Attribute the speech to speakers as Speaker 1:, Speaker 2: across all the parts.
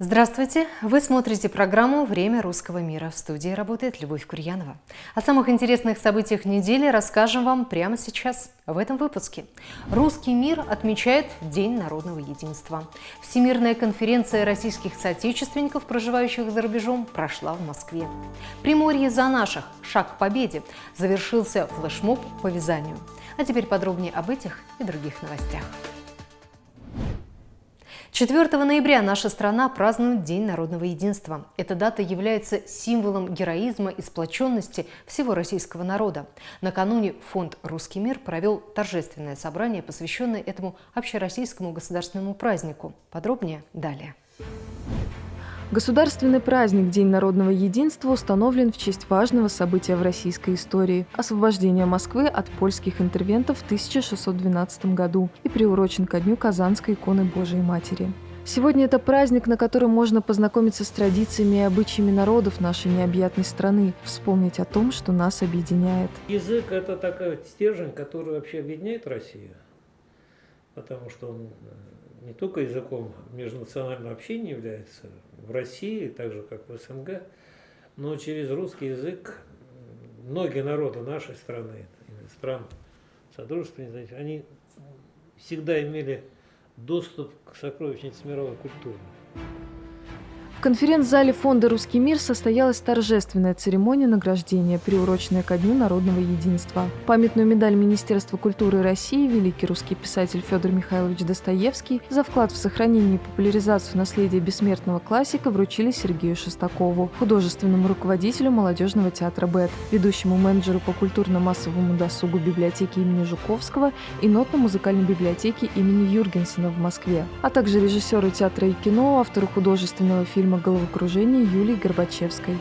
Speaker 1: Здравствуйте! Вы смотрите программу «Время русского мира». В студии работает Любовь Курьянова. О самых интересных событиях недели расскажем вам прямо сейчас, в этом выпуске. Русский мир отмечает День народного единства. Всемирная конференция российских соотечественников, проживающих за рубежом, прошла в Москве. Приморье за наших. Шаг к победе. Завершился флешмоб по вязанию. А теперь подробнее об этих и других новостях. 4 ноября наша страна празднует День народного единства. Эта дата является символом героизма и сплоченности всего российского народа. Накануне фонд «Русский мир» провел торжественное собрание, посвященное этому общероссийскому государственному празднику. Подробнее далее.
Speaker 2: Государственный праздник День народного единства установлен в честь важного события в российской истории – освобождения Москвы от польских интервентов в 1612 году и приурочен ко дню Казанской иконы Божией Матери. Сегодня это праздник, на котором можно познакомиться с традициями и обычаями народов нашей необъятной страны, вспомнить о том, что нас объединяет.
Speaker 3: Язык – это такой стержень, который вообще объединяет Россию, потому что он не только языком межнационального общения является в России, так же как в СНГ, но через русский язык многие народы нашей страны, стран Содружества, они всегда имели доступ к сокровищнице мировой культуры.
Speaker 2: В конференц-зале фонда «Русский мир» состоялась торжественная церемония награждения, приуроченная ко Дню народного единства. Памятную медаль Министерства культуры России великий русский писатель Федор Михайлович Достоевский за вклад в сохранение и популяризацию наследия бессмертного классика вручили Сергею Шестакову, художественному руководителю молодежного театра «БЭТ», ведущему менеджеру по культурно-массовому досугу библиотеки имени Жуковского и нотно-музыкальной библиотеки имени Юргенсена в Москве, а также режиссеру театра и кино, автору художественного фильма фильма «Головокружение» Юлии Горбачевской.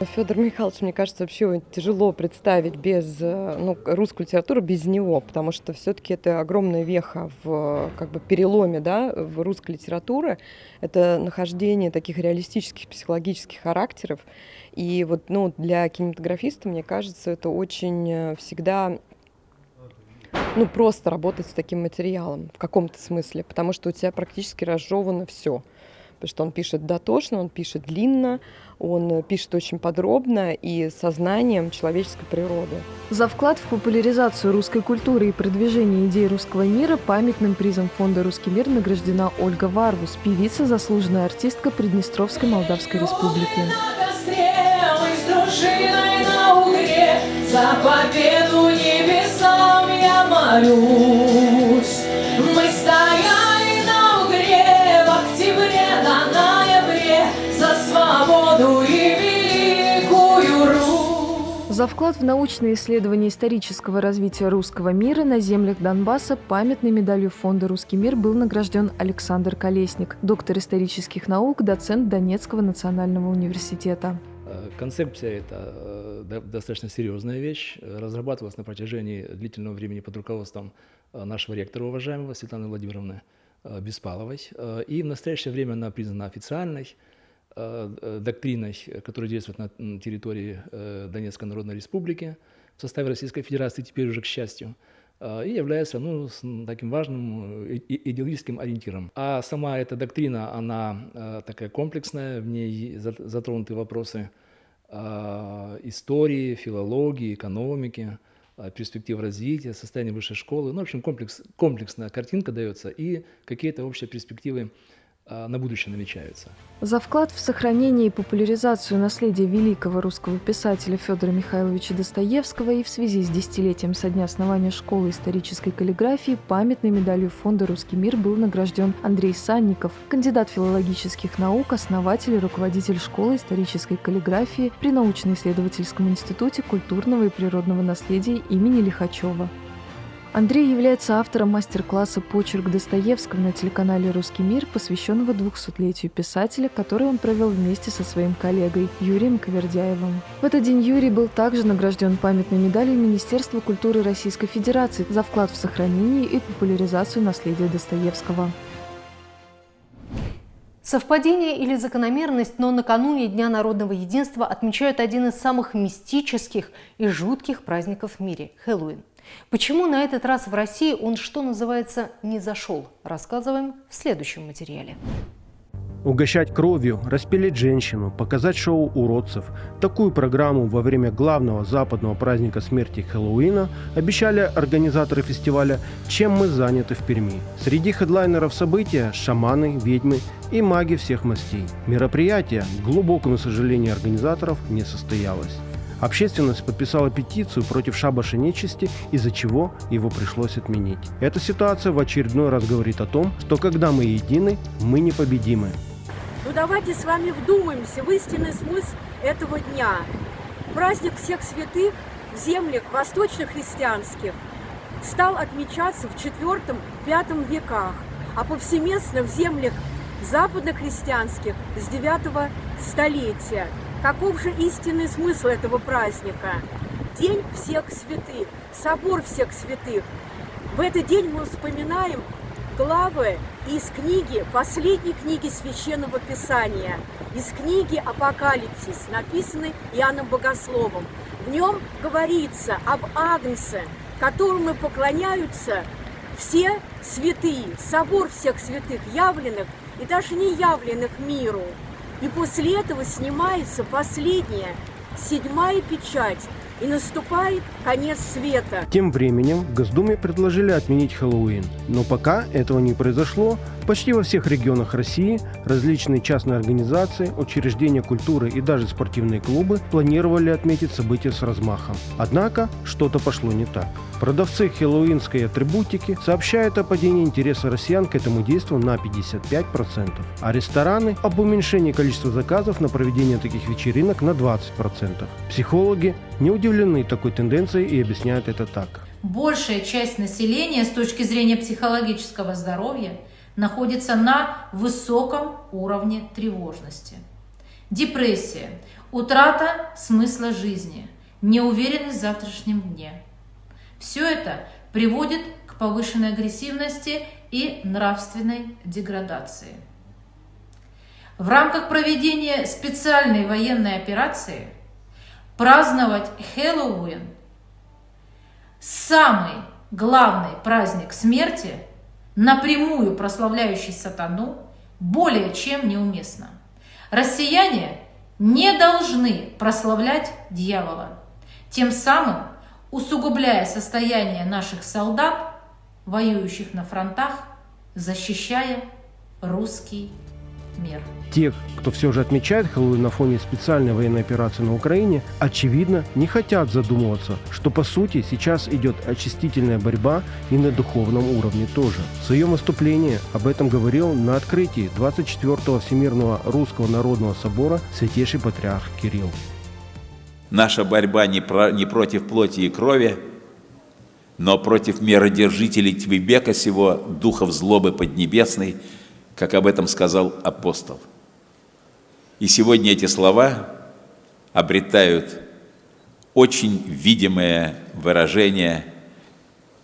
Speaker 4: Федор Михайлович, мне кажется, вообще тяжело представить без э, ну, русскую литературу без него, потому что все-таки это огромная веха в как бы переломе да, в русской литературе. Это нахождение таких реалистических психологических характеров. И вот ну, для кинематографиста, мне кажется, это очень э, всегда ну, просто работать с таким материалом в каком-то смысле, потому что у тебя практически разжевано все потому что он пишет дотошно, он пишет длинно, он пишет очень подробно и сознанием человеческой природы.
Speaker 2: За вклад в популяризацию русской культуры и продвижение идей русского мира памятным призом фонда «Русский мир» награждена Ольга Варвус, певица, заслуженная артистка Приднестровской Молдавской Республики. За победу небесам я молюсь. За вклад в научное исследование исторического развития русского мира на землях Донбасса памятной медалью фонда «Русский мир» был награжден Александр Колесник, доктор исторических наук, доцент Донецкого национального университета.
Speaker 5: Э, концепция – это э, достаточно серьезная вещь, разрабатывалась на протяжении длительного времени под руководством э, нашего ректора, уважаемого Светланы Владимировны Беспаловой. И в настоящее время она признана официальной, доктриной, которая действует на территории э, Донецкой Народной Республики в составе Российской Федерации, теперь уже к счастью, и является ну, таким важным идеологическим ориентиром. А сама эта доктрина, она такая комплексная, в ней затронуты вопросы истории, филологии, экономики, перспектив развития, состояния высшей школы. Ну, в общем, комплекс, комплексная картинка дается и какие-то общие перспективы на будущее намечаются.
Speaker 2: За вклад в сохранение и популяризацию наследия великого русского писателя Федора Михайловича Достоевского и в связи с десятилетием со дня основания школы исторической каллиграфии памятной медалью фонда «Русский мир» был награжден Андрей Санников, кандидат филологических наук, основатель и руководитель школы исторической каллиграфии при научно-исследовательском институте культурного и природного наследия имени Лихачева. Андрей является автором мастер-класса «Почерк Достоевского» на телеканале «Русский мир», посвященного 200-летию писателя, который он провел вместе со своим коллегой Юрием Ковердяевым. В этот день Юрий был также награжден памятной медалью Министерства культуры Российской Федерации за вклад в сохранение и популяризацию наследия Достоевского.
Speaker 1: Совпадение или закономерность, но накануне Дня народного единства отмечают один из самых мистических и жутких праздников в мире – Хэллоуин. Почему на этот раз в России он, что называется, не зашел, рассказываем в следующем материале.
Speaker 6: Угощать кровью, распилить женщину, показать шоу уродцев. Такую программу во время главного западного праздника смерти Хэллоуина обещали организаторы фестиваля «Чем мы заняты в Перми». Среди хедлайнеров события – шаманы, ведьмы и маги всех мастей. Мероприятие, к глубокому сожалению организаторов, не состоялось. Общественность подписала петицию против шабаша нечисти, из-за чего его пришлось отменить. Эта ситуация в очередной раз говорит о том, что когда мы едины, мы непобедимы.
Speaker 7: Ну давайте с вами вдумаемся в истинный смысл этого дня. Праздник всех святых в землях восточно-христианских стал отмечаться в IV-V веках, а повсеместно в землях западно-христианских с 9 столетия. Каков же истинный смысл этого праздника? День всех святых, собор всех святых. В этот день мы вспоминаем главы из книги, последней книги Священного Писания, из книги Апокалипсис, написанной Иоанном Богословом. В нем говорится об Агнце, которому поклоняются все святые, собор всех святых, явленных и даже не явленных миру. И после этого снимается последняя, седьмая печать, и наступает конец света.
Speaker 6: Тем временем в Госдуме предложили отменить Хэллоуин. Но пока этого не произошло, почти во всех регионах России различные частные организации, учреждения культуры и даже спортивные клубы планировали отметить событие с размахом. Однако что-то пошло не так. Продавцы хэллоуинской атрибутики сообщают о падении интереса россиян к этому действию на 55%, а рестораны об уменьшении количества заказов на проведение таких вечеринок на 20%. Психологи не удивлены такой тенденцией и объясняют это так.
Speaker 8: Большая часть населения с точки зрения психологического здоровья находится на высоком уровне тревожности. Депрессия, утрата смысла жизни, неуверенность в завтрашнем дне – все это приводит к повышенной агрессивности и нравственной деградации. В рамках проведения специальной военной операции праздновать Хэллоуин, самый главный праздник смерти, напрямую прославляющий сатану, более чем неуместно. Россияне не должны прославлять дьявола, тем самым усугубляя состояние наших солдат, воюющих на фронтах, защищая русский мир.
Speaker 6: Те, кто все же отмечает Хэллоуин на фоне специальной военной операции на Украине, очевидно, не хотят задумываться, что по сути сейчас идет очистительная борьба и на духовном уровне тоже. В своем выступлении об этом говорил на открытии 24-го Всемирного Русского Народного Собора Святейший Патриарх Кирилл.
Speaker 9: Наша борьба не, про, не против плоти и крови, но против меродержителей Твебека сего, духов злобы поднебесной, как об этом сказал апостол. И сегодня эти слова обретают очень видимое выражение,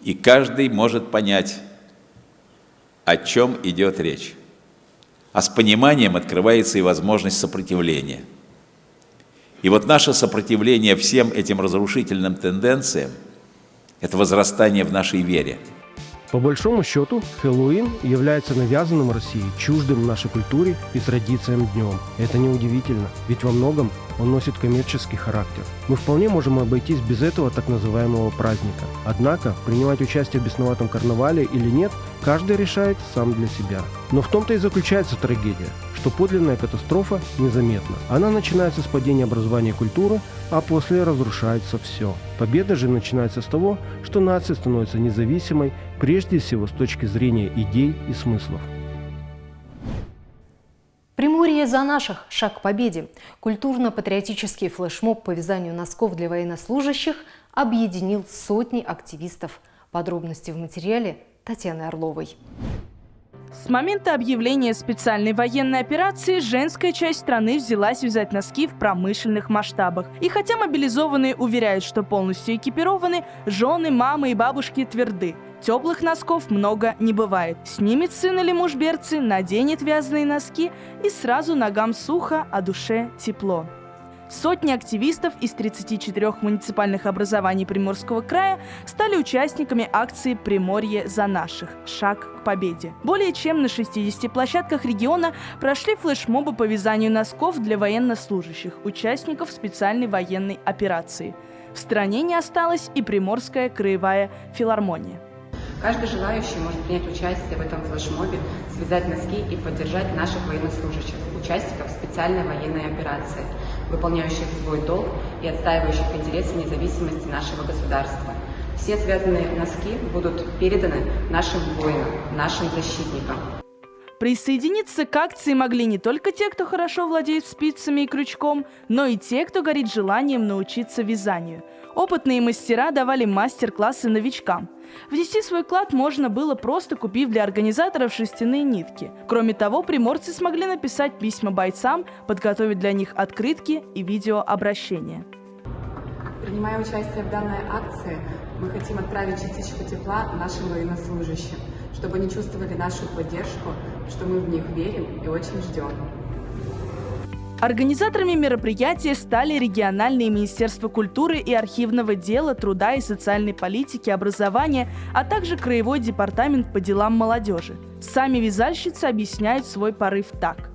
Speaker 9: и каждый может понять, о чем идет речь. А с пониманием открывается и возможность сопротивления – и вот наше сопротивление всем этим разрушительным тенденциям – это возрастание в нашей вере.
Speaker 6: По большому счету, Хэллоуин является навязанным России, чуждым нашей культуре и традициям днем. Это неудивительно, ведь во многом он носит коммерческий характер. Мы вполне можем обойтись без этого так называемого праздника. Однако, принимать участие в бесноватом карнавале или нет, каждый решает сам для себя. Но в том-то и заключается трагедия, что подлинная катастрофа незаметна. Она начинается с падения образования и культуры, а после разрушается все. Победа же начинается с того, что нация становится независимой, прежде всего с точки зрения идей и смыслов.
Speaker 1: Приморье за наших. Шаг к победе. Культурно-патриотический флешмоб по вязанию носков для военнослужащих объединил сотни активистов. Подробности в материале Татьяны Орловой.
Speaker 10: С момента объявления специальной военной операции женская часть страны взялась вязать носки в промышленных масштабах. И хотя мобилизованные уверяют, что полностью экипированы, жены, мамы и бабушки тверды – Теплых носков много не бывает. Снимет сын или муж берцы, наденет вязаные носки и сразу ногам сухо, а душе тепло. Сотни активистов из 34 муниципальных образований Приморского края стали участниками акции «Приморье за наших. Шаг к победе». Более чем на 60 площадках региона прошли флешмобы по вязанию носков для военнослужащих, участников специальной военной операции. В стране не осталась и Приморская краевая филармония.
Speaker 11: Каждый желающий может принять участие в этом флешмобе, связать носки и поддержать наших военнослужащих, участников специальной военной операции, выполняющих свой долг и отстаивающих интересы независимости нашего государства. Все связанные носки будут переданы нашим воинам, нашим защитникам.
Speaker 10: Присоединиться к акции могли не только те, кто хорошо владеет спицами и крючком, но и те, кто горит желанием научиться вязанию. Опытные мастера давали мастер-классы новичкам. Внести свой вклад можно было просто купив для организаторов шерстяные нитки. Кроме того, приморцы смогли написать письма бойцам, подготовить для них открытки и видеообращения.
Speaker 11: Принимая участие в данной акции, мы хотим отправить частичку тепла нашим военнослужащим чтобы они чувствовали нашу поддержку, что мы в них верим и очень ждем.
Speaker 10: Организаторами мероприятия стали региональные Министерства культуры и архивного дела, труда и социальной политики, образования, а также Краевой департамент по делам молодежи. Сами вязальщицы объясняют свой порыв так.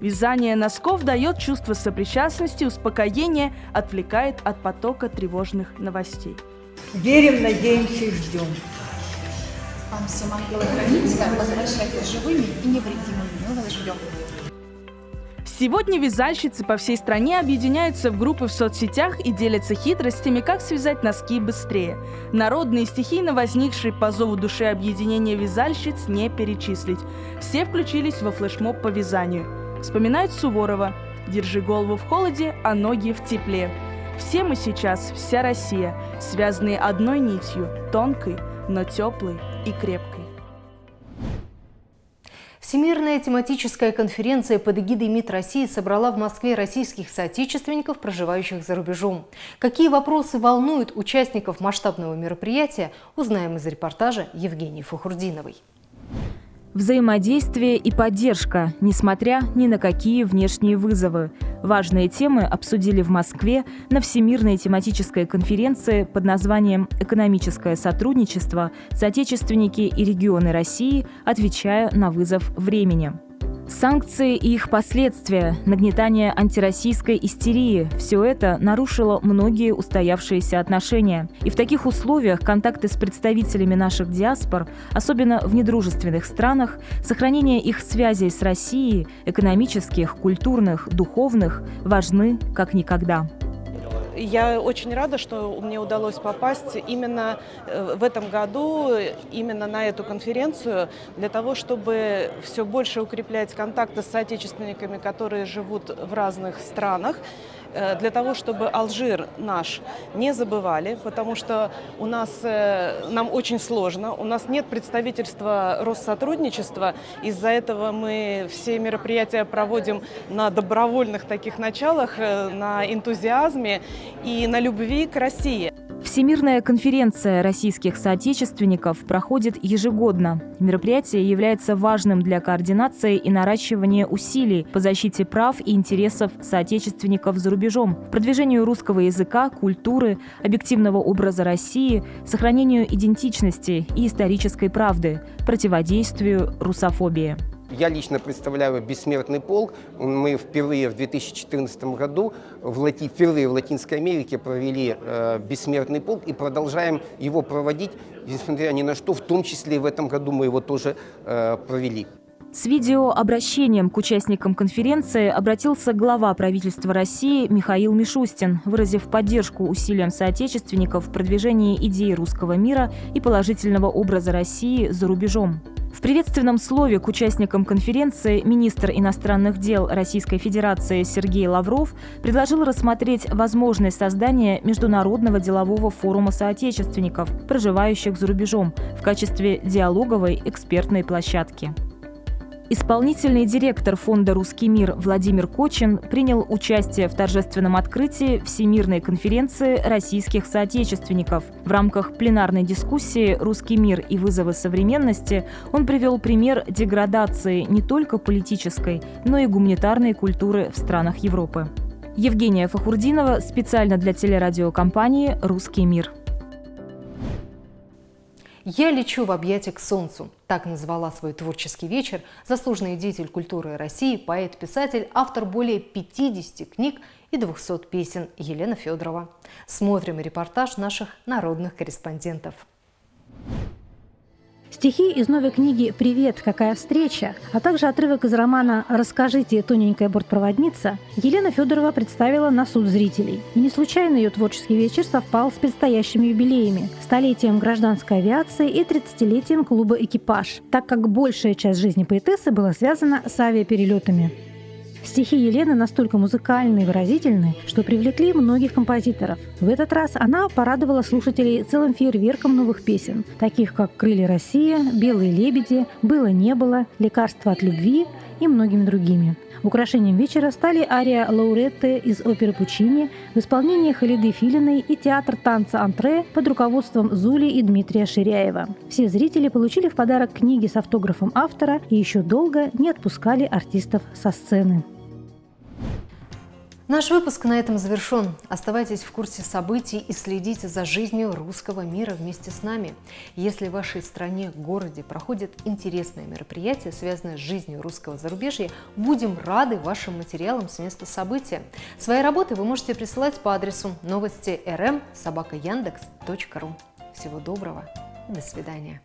Speaker 10: Вязание носков дает чувство сопричастности, успокоения, отвлекает от потока тревожных новостей.
Speaker 12: Верим, надеемся и ждем.
Speaker 13: Вам всем ангелы-хранители возвращайтесь живыми и невредимыми. Мы вас ждем.
Speaker 10: Сегодня вязальщицы по всей стране объединяются в группы в соцсетях и делятся хитростями, как связать носки быстрее. Народные стихийно возникшие по зову души объединения вязальщиц не перечислить. Все включились во флешмоб по вязанию. Вспоминают Суворова «Держи голову в холоде, а ноги в тепле». Все мы сейчас, вся Россия, связанные одной нитью, тонкой, но теплой и крепкой.
Speaker 1: Всемирная тематическая конференция под эгидой МИД России собрала в Москве российских соотечественников, проживающих за рубежом. Какие вопросы волнуют участников масштабного мероприятия, узнаем из репортажа Евгении Фахурдиновой.
Speaker 14: Взаимодействие и поддержка, несмотря ни на какие внешние вызовы. Важные темы обсудили в Москве на Всемирной тематической конференции под названием «Экономическое сотрудничество. Соотечественники и регионы России, отвечая на вызов времени». Санкции и их последствия, нагнетание антироссийской истерии – все это нарушило многие устоявшиеся отношения. И в таких условиях контакты с представителями наших диаспор, особенно в недружественных странах, сохранение их связей с Россией, экономических, культурных, духовных, важны как никогда.
Speaker 15: Я очень рада, что мне удалось попасть именно э, в этом году, именно на эту конференцию, для того, чтобы все больше укреплять контакты с соотечественниками, которые живут в разных странах, для того, чтобы Алжир наш не забывали, потому что у нас, э, нам очень сложно, у нас нет представительства Россотрудничества, из-за этого мы все мероприятия проводим на добровольных таких началах, э, на энтузиазме и на любви к России.
Speaker 14: Всемирная конференция российских соотечественников проходит ежегодно. Мероприятие является важным для координации и наращивания усилий по защите прав и интересов соотечественников за рубежом, продвижению русского языка, культуры, объективного образа России, сохранению идентичности и исторической правды, противодействию русофобии.
Speaker 16: Я лично представляю «Бессмертный полк». Мы впервые в 2014 году в Лати... впервые в Латинской Америке провели э, «Бессмертный полк» и продолжаем его проводить, несмотря ни на что, в том числе и в этом году мы его тоже э, провели.
Speaker 14: С видеообращением к участникам конференции обратился глава правительства России Михаил Мишустин, выразив поддержку усилиям соотечественников в продвижении идеи русского мира и положительного образа России за рубежом. В приветственном слове к участникам конференции министр иностранных дел Российской Федерации Сергей Лавров предложил рассмотреть возможность создания международного делового форума соотечественников, проживающих за рубежом, в качестве диалоговой экспертной площадки. Исполнительный директор фонда «Русский мир» Владимир Кочин принял участие в торжественном открытии Всемирной конференции российских соотечественников. В рамках пленарной дискуссии «Русский мир и вызовы современности» он привел пример деградации не только политической, но и гуманитарной культуры в странах Европы. Евгения Фахурдинова специально для телерадиокомпании «Русский мир».
Speaker 1: «Я лечу в объятия к солнцу». Так назвала свой творческий вечер заслуженный деятель культуры России, поэт-писатель, автор более 50 книг и 200 песен Елена Федорова. Смотрим репортаж наших народных корреспондентов.
Speaker 17: Стихи из новой книги «Привет, какая встреча», а также отрывок из романа «Расскажите, тоненькая бортпроводница» Елена Федорова представила на суд зрителей. И не случайно ее творческий вечер совпал с предстоящими юбилеями – столетием гражданской авиации и 30-летием клуба «Экипаж», так как большая часть жизни поэтессы была связана с авиаперелетами. Стихи Елены настолько музыкальны и выразительны, что привлекли многих композиторов. В этот раз она порадовала слушателей целым фейерверком новых песен, таких как «Крылья России», «Белые лебеди», «Было-не было», «Лекарство от любви» и многими другими. Украшением вечера стали ария Лауретте из оперы Пучини в исполнении Халиды Филиной и театр танца «Антре» под руководством Зули и Дмитрия Ширяева. Все зрители получили в подарок книги с автографом автора и еще долго не отпускали артистов со сцены.
Speaker 1: Наш выпуск на этом завершен. Оставайтесь в курсе событий и следите за жизнью русского мира вместе с нами. Если в вашей стране, городе проходят интересные мероприятия, связанные с жизнью русского зарубежья, будем рады вашим материалам с места события. Свои работы вы можете присылать по адресу новости rm собака Всего доброго. До свидания.